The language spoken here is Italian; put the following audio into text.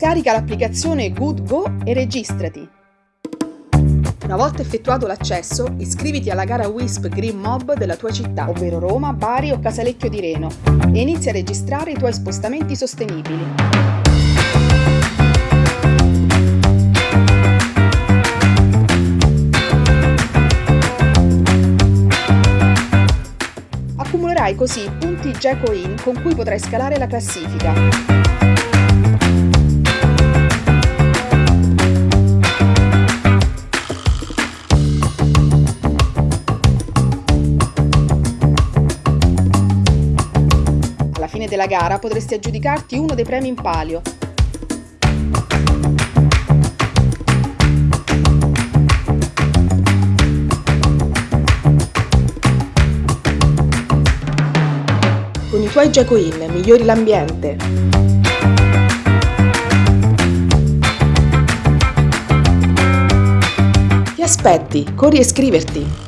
Scarica l'applicazione GoodGo e registrati. Una volta effettuato l'accesso, iscriviti alla gara WISP Green Mob della tua città, ovvero Roma, Bari o Casalecchio di Reno, e inizia a registrare i tuoi spostamenti sostenibili. Accumulerai così punti Gecoin con cui potrai scalare la classifica. Della gara potresti aggiudicarti uno dei premi in palio. Con i tuoi Gecoin migliori l'ambiente. Ti aspetti, corri a iscriverti!